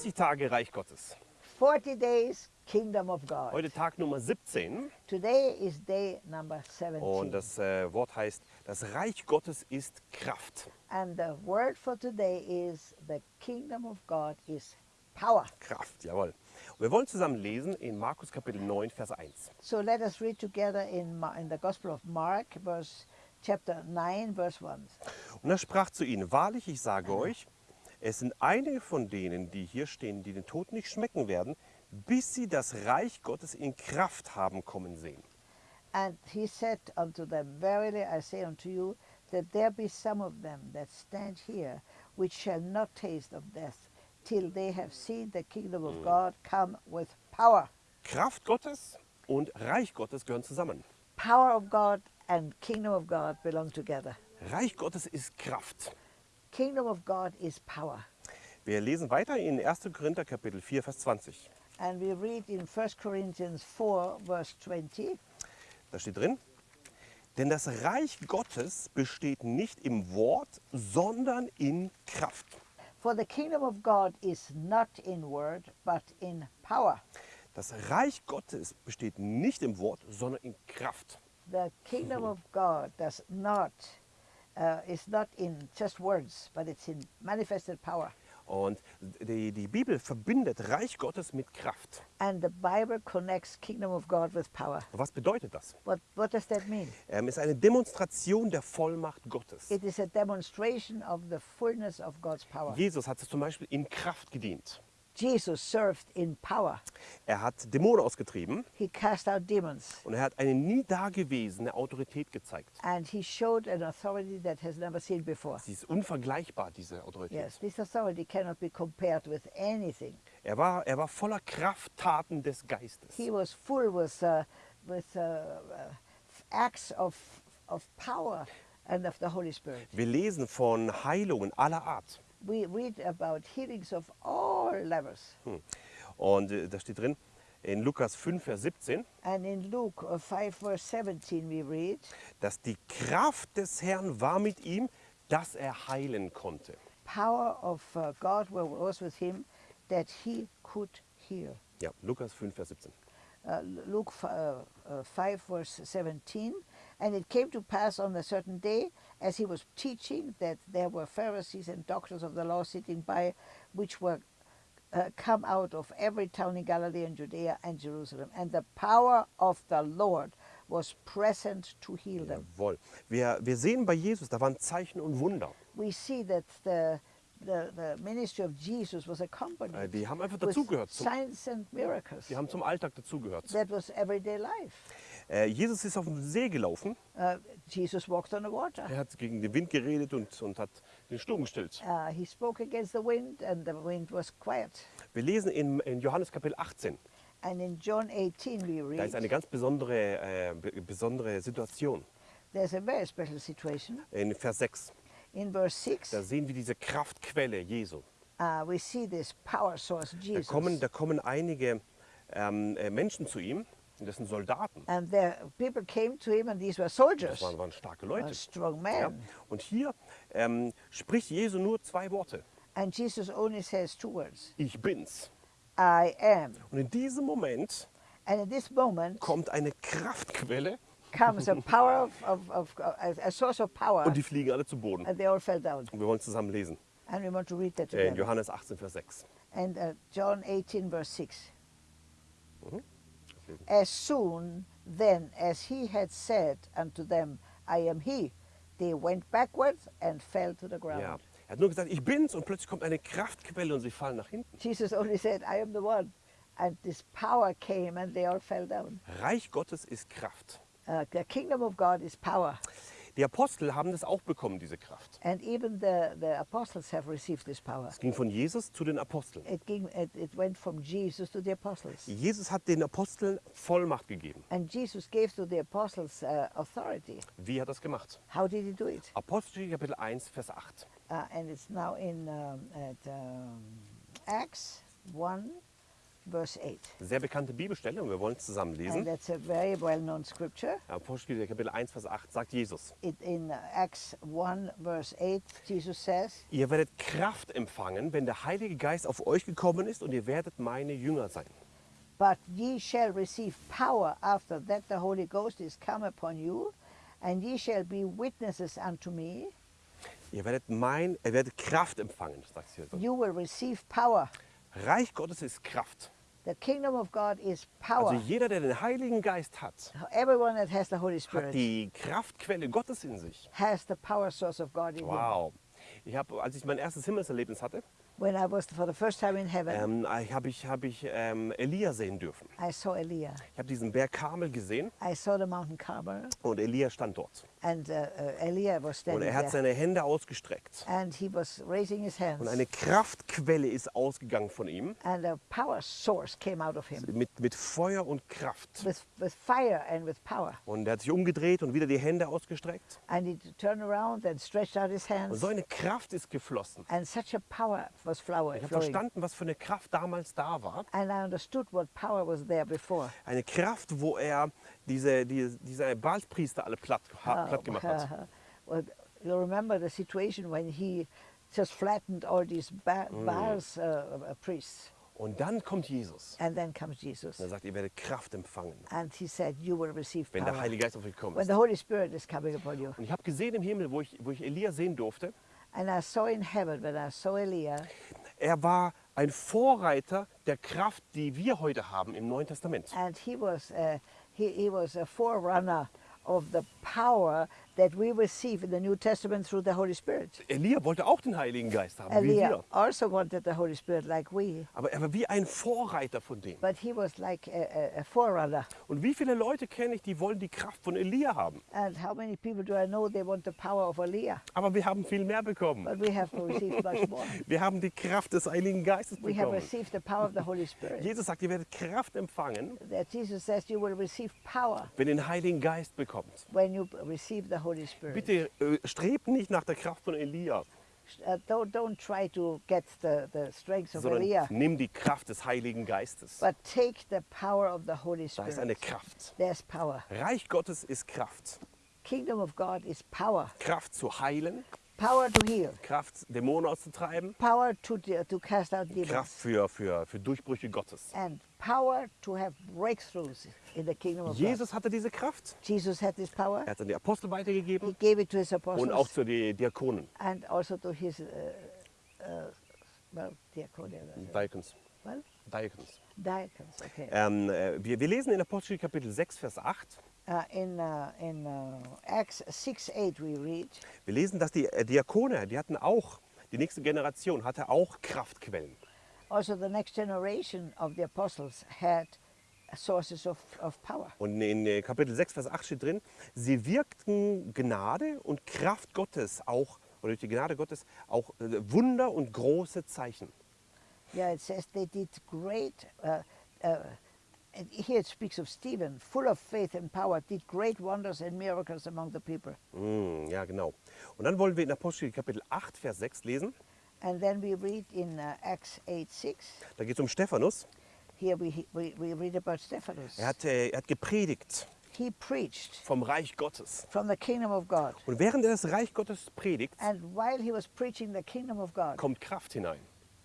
40 Tage Reich Gottes. 40 days, kingdom of God. Heute Tag Nummer 17 Today is day number 17. und das äh, Wort heißt, das Reich Gottes ist Kraft. And the word for today is the kingdom of God is power. Kraft, jawohl. Und wir wollen zusammen lesen in Markus Kapitel 9, Vers 1. So let us read together in, in the Gospel of Mark, verse chapter 9, verse 1. Und er sprach zu ihnen, wahrlich, ich sage euch, es sind einige von denen, die hier stehen, die den Tod nicht schmecken werden, bis sie das Reich Gottes in Kraft haben kommen sehen. And he said unto them, Verily I say unto you, that there be some of them that stand here, which shall not taste of death, till they have seen the kingdom of God come with power. Kraft Gottes und Reich Gottes gehören zusammen. Power of God and kingdom of God belong together. Reich Gottes ist Kraft. Kingdom of God is power. Wir lesen weiter in 1. Korinther Kapitel 4, Vers 20. And we read in 1 Corinthians 4, verse 20, Da steht drin, denn das Reich Gottes besteht nicht im Wort, sondern in Kraft. For the kingdom of God is not in word, but in power. Das Reich Gottes besteht nicht im Wort, sondern in Kraft. The kingdom of God does not, uh, is not in just words, but it's in manifested power. Und die, die Bibel verbindet Reich Gottes mit Kraft. And the Bible connects kingdom of God with power. Was bedeutet das? What, what does that mean? Ähm, es ist eine Demonstration der Vollmacht Gottes. It is a demonstration of the fullness of God's power. Jesus hat zum Beispiel in Kraft gedient. Jesus served in power. Er hat Dämonen ausgetrieben He cast out demons. und er hat eine nie dagewesene Autorität gezeigt. And he showed an authority that has never seen before. Sie ist unvergleichbar, diese Autorität. Yes, this authority cannot be compared with anything. Er, war, er war voller Krafttaten des Geistes. He was full with, uh, with uh, uh, acts of, of power and of the Holy Spirit. Wir lesen von Heilungen aller Art. We read about healings of all levels. Und äh, da steht drin, in Lukas 5, Vers 17, And in Luke uh, 5, verse 17, we read, dass die Kraft des Herrn war mit ihm, dass er heilen konnte. Power of uh, God was with him that he could heal. Ja, Lukas 5, Vers 17. uh, Luke uh, uh, 5, verse 17. And it came to pass on a certain day, as he was teaching, that there were Pharisees and doctors of the law sitting by, which were uh, come out of every town in Galilee and Judea and Jerusalem. And the power of the Lord was present to heal them. Jawohl. Wir, wir sehen bei Jesus, da waren Zeichen und Wunder. We see that the, the, the ministry of Jesus was Äh, accompanied Die haben einfach with dazugehört. Signs and miracles. die haben zum Alltag dazugehört. That was everyday life. Äh, Jesus ist auf dem See gelaufen. Uh, Jesus walked on the water. Er hat gegen den Wind geredet und, und hat den Sturm gestillt. Uh, he spoke against the wind, and the wind was quiet. Wir lesen in, in Johannes Kapitel 18. And in John 18, we Da ist eine read ganz besondere, äh, be- besondere Situation. there's a very special situation. In Vers 6. In verse 6, Da sehen wir diese Kraftquelle Jesu. uh, we see this power source, Da Jesus. kommen, da kommen einige ähm, äh, Menschen zu ihm, und das sind Soldaten. And the people came to him, and these were Das soldiers, waren, waren starke Leute. strong Ja? Und hier ähm, spricht Jesu nur zwei Worte. And Jesus only says two words Ich bin's. I am. Und in diesem Moment And in this moment kommt eine Kraftquelle comes a power of, of, of a, source of power, und die fliegen alle zu Boden. and they all fell down. Und wir wollen zusammen lesen. And we want to read that Äh, in together. Johannes 18, Vers 6. And uh, John 18, verse 6. Deswegen. As soon then as he had said unto them, I am he, they went backwards and fell to the ground. Ja. Er hat nur gesagt, ich bin's und plötzlich kommt eine Kraftquelle und sie fallen nach hinten. Jesus only said, I am the one. And this power came and they all fell down. Reich Gottes ist Kraft. Uh, the kingdom of God is power. Die Apostel haben das auch bekommen, diese Kraft. And even the, the apostles have received this power. Es ging von Jesus zu den Aposteln. It, ging, it, it went from Jesus to the apostles. Jesus hat den Aposteln Vollmacht gegeben. And Jesus gave to the apostles uh, authority. Wie hat er das gemacht? How did he do it? Apostelgeschichte Kapitel 1, Vers 8. Uh, and it's now in um, at um, Acts 1, verse 8. Sehr bekannte Bibelstelle und wir wollen es zusammen And lesen. that's a very well known scripture. Apostelgeschichte Kapitel 1, Vers 8 sagt Jesus. It, in uh, Acts 1, verse 8, Jesus says, Ihr werdet Kraft empfangen, wenn der Heilige Geist auf euch gekommen ist und ihr werdet meine Jünger sein. But ye shall receive power after that the Holy Ghost is come upon you, and ye shall be witnesses unto me. Ihr werdet, mein, ihr werdet Kraft empfangen, sagt so. You will receive power. Reich Gottes ist Kraft. The kingdom of God is Also power. jeder, der den Heiligen Geist hat, Everyone that has the Holy hat Spirit die Kraftquelle Gottes in sich. has the power source of God in. Wow. Ich habe, als ich mein erstes Himmelserlebnis hatte, When I was for the first time in heaven, ähm, habe ich, hab ich ähm, Elia sehen dürfen. I saw Elia. Ich habe diesen Berg Karmel gesehen I saw the mountain Carmel, und Elia stand dort. And uh, uh, Elia was Und standing er hat seine Hände ausgestreckt. and he was raising his hands, Und eine Kraftquelle ist ausgegangen von ihm and a power source came out of him mit, mit Feuer und Kraft. with, with fire and with power. Und er hat sich umgedreht und wieder die Hände ausgestreckt. And he turned around and stretched out his Und hands, so eine Kraft ist geflossen. and such a power was flower, Ich habe flowing. verstanden, was für eine Kraft damals da war. And I understood what power was there before. Eine Kraft, wo er diese, diese, diese Baalspriester alle platt, Uh, platt gemacht hat. well, you remember the situation when he just flattened all these ba- Mm. Baal's uh, uh, priests. Und dann kommt Jesus. And then comes Jesus. Und er sagt, ihr werdet Kraft empfangen, And he said, You will receive wenn der power Heilige Geist auf euch kommt. when the Holy Spirit is coming upon you. Und ich habe gesehen im Himmel, wo ich, wo ich Elia sehen durfte, And I saw in heaven when I saw Elia, er war ein Vorreiter der Kraft, die wir heute haben im Neuen Testament. and he was, uh, he, he was a forerunner of the power that we receive in the New Testament through the Holy Spirit. Elia wollte auch den Heiligen Geist haben, wie Elia wir. also wanted the Holy Spirit like we, Aber er war wie ein Vorreiter von dem. but he was like a, a, forerunner. Und wie viele Leute kenne ich, die wollen die Kraft von Elia haben? And how many people do I know they want the power of Elia? Aber wir haben viel mehr bekommen. But we have received much more. Wir haben die Kraft des Heiligen Geistes We have bekommen. received the power of the Holy Spirit. Jesus sagt, ihr werdet Kraft empfangen, That Jesus says you will receive power wenn ihr den Heiligen Geist bekommt. When you receive the Holy Spirit. Bitte äh, strebt nicht nach der Kraft von Elia, Uh, don't, don't try to get the, the strength of sondern Elia, nimm die Kraft des Heiligen Geistes. but take the power of the Holy Da ist eine Spirit. Kraft. There's power. Reich Gottes ist Kraft. Kingdom of God is power. Kraft zu heilen, Power to heal. Kraft Dämonen auszutreiben, Power to, to cast out demons. Kraft für, für, für Durchbrüche Gottes. And power to have breakthroughs in the kingdom of God. Jesus hatte diese Kraft. Jesus had this power. Er hat es an die Apostel He weitergegeben gave it to his und auch apostles zu den Diakonen. and also to his, uh, uh, well, diaconia, Diakons. well, Diakons. diacons, okay. Ähm, äh, wir, wir lesen in Apostel Kapitel 6, Vers 8. Uh, in uh, in uh, Acts 6 8 we read, Wir lesen, dass die äh, Diakone, die hatten auch, die nächste Generation hatte auch Kraftquellen. also the next generation of the apostles had sources of, of power. Und in äh, Kapitel 6, Vers 8 steht drin, sie wirkten Gnade und Kraft Gottes auch, oder durch die Gnade Gottes auch äh, Wunder und große Zeichen. Yeah, it says they did great. Uh, uh, and here it speaks of Stephen, full of faith and power, did great wonders and miracles among the people. Mm, ja, genau. Und dann wollen wir in Apostel Kapitel 8, Vers 6 lesen. And then we read in uh, Acts 8 6. Da geht es um Stephanus. Here we, we, we read about Stephanus. Er hat, äh, er hat gepredigt He preached vom Reich Gottes. from the kingdom of God. Und während er das Reich Gottes predigt, And while he was preaching the kingdom of God, kommt Kraft hinein.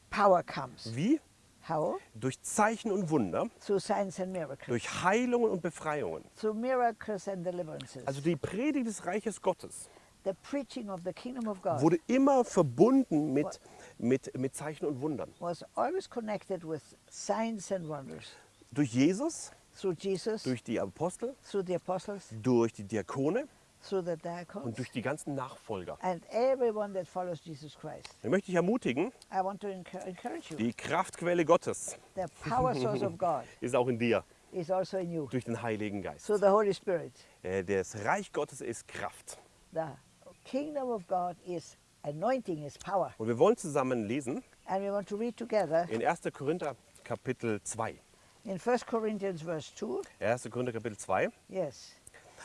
power comes. Wie? How? Durch Zeichen und Wunder, Through signs and miracles. durch Heilungen und Befreiungen. Through miracles and deliverances. Also die Predigt des Reiches Gottes the preaching of the kingdom of God wurde immer verbunden mit, mit, mit Zeichen und Wundern. was always connected with signs and wonders. Durch Jesus, Through Jesus, durch die Apostel, through the apostles, durch die Diakone und durch die ganzen Nachfolger. Ich möchte dich ermutigen, die Kraftquelle Gottes ist auch in dir, also durch den Heiligen Geist. Through the Holy Spirit. Äh, Das Reich Gottes ist Kraft. The kingdom of God is anointing, is power. Und wir wollen zusammen lesen And we want to read together in 1. Korinther Kapitel 2. in 1 Corinthians verse 2. 1. Korinther Kapitel 2. Yes.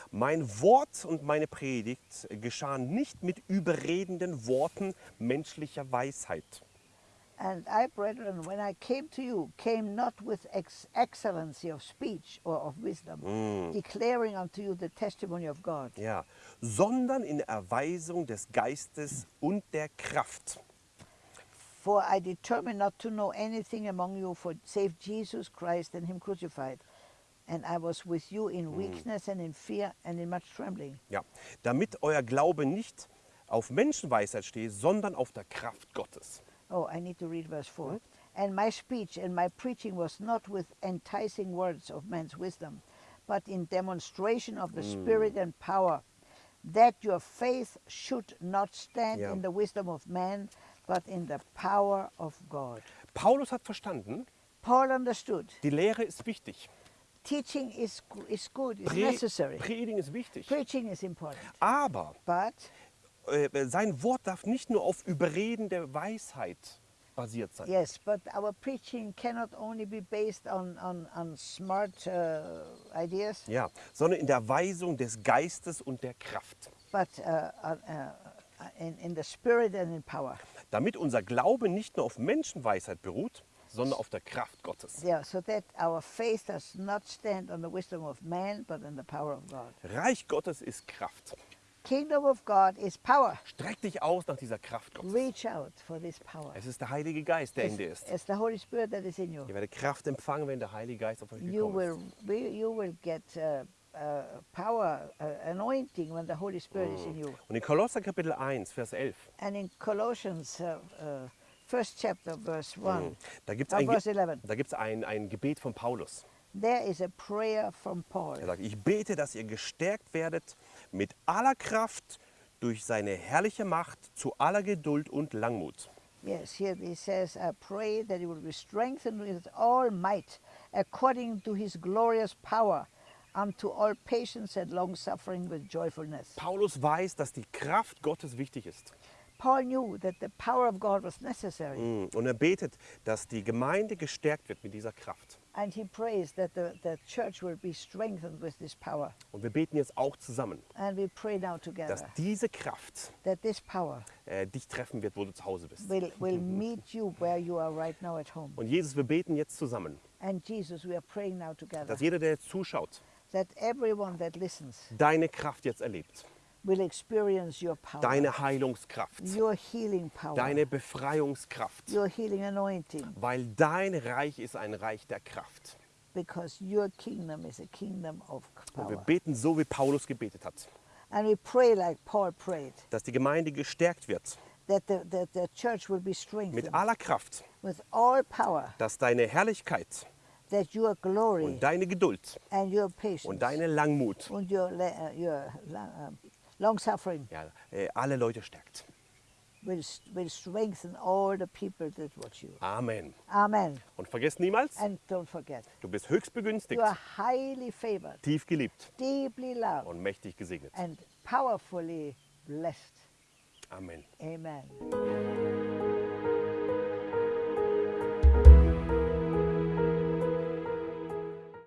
Mein Wort und meine Predigt geschahen nicht mit überredenden Worten menschlicher Weisheit, And I, brethren, when I came to you, came not with ex- excellency of speech or of wisdom, declaring unto you the testimony of God, Ja, sondern in Erweisung des Geistes und der Kraft. For I determined not to know anything among you for save Jesus Christ and Him crucified. And I was with you in weakness and in fear and in much trembling. Ja, damit euer Glaube nicht auf Menschenweisheit steht, sondern auf der Kraft Gottes. Oh, I need to read verse 4. And my speech and my preaching was not with enticing words of man's wisdom, but in demonstration of the Spirit and power, that your faith should not stand Ja. in the wisdom of man, but in the power of God. Paulus hat verstanden, Paul understood die Lehre ist wichtig. Teaching is, is good, is Pre necessary. Predigen ist wichtig. Preaching is important. Aber But äh, sein Wort darf nicht nur auf Überreden der Weisheit basiert sein. yes, but our preaching cannot only be based on, on, on smart uh, ideas, Ja, sondern in der Weisung des Geistes und der Kraft. but uh, uh, uh, in, in the spirit and in power. Damit unser Glaube nicht nur auf Menschenweisheit beruht, sondern auf der Kraft Gottes. Yeah, so that our faith does not stand on the wisdom of man, but on the power of God. Reich Gottes ist Kraft. Kingdom of God is power. Streck dich aus nach dieser Kraft Gottes. Reach out for this power. Es ist der Heilige Geist, der in It's, dir ist. it's the Holy Spirit that is in you. Ihr werdet Kraft empfangen, wenn der Heilige Geist auf euch You gekommen will, ist. you will get uh, uh, power, uh, anointing when the Holy Spirit is in you. Und in Kolosser Kapitel 1, Vers 11, And in Colossians, uh, uh, first chapter, verse 1, da gibt es uh, ein, verse Ge 11, da gibt's ein, ein Gebet von Paulus. there is a prayer from Paul. Er sagt, ich bete, dass ihr gestärkt werdet mit aller Kraft durch seine herrliche Macht zu aller Geduld und Langmut. Yes, here he says, I pray that you will be strengthened with all might, according to his glorious power, unto all patience and long suffering with joyfulness. Paulus weiß, dass die Kraft Gottes wichtig ist. Paul knew that the power of God was necessary, Mm, Und er betet, dass die Gemeinde gestärkt wird mit dieser Kraft. and he prays that the, the church will be strengthened with this power. Und wir beten jetzt auch zusammen, And we pray now dass together diese Kraft that this power äh, dich treffen wird, wo du zu Hause bist. will, will meet you where you are right now at home. Und Jesus, wir beten jetzt zusammen, And Jesus, we are praying now together dass jeder, der jetzt zuschaut, that everyone that listens deine Kraft jetzt erlebt. Power, Deine Heilungskraft, power, deine Befreiungskraft. your healing anointing, Weil dein Reich ist ein Reich der Kraft. because your kingdom is a kingdom of Und wir power. beten so, wie Paulus gebetet hat, And we pray like Paul prayed, dass die Gemeinde gestärkt wird. That the, that the church will be mit strengthened. aller Kraft, with all power, dass deine Herrlichkeit that your glory und deine Geduld and your patience und deine Langmut and your, la- uh, your um, long suffering ja, äh, alle Leute stärkt. will, will strengthen all the people that watch you. Amen. Amen. Und vergiss niemals, And don't forget, du bist höchst begünstigt, you are highly favored, tief geliebt deeply loved, und mächtig gesegnet. and powerfully blessed. Amen. Amen.